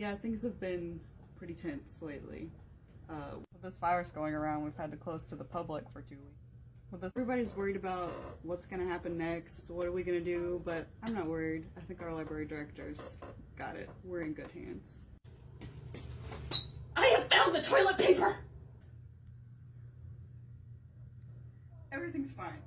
Yeah, things have been pretty tense lately. Uh, with this virus going around, we've had to close to the public for two weeks. With this, everybody's worried about what's going to happen next. What are we going to do? But I'm not worried. I think our library directors got it. We're in good hands. I have found the toilet paper! Everything's fine.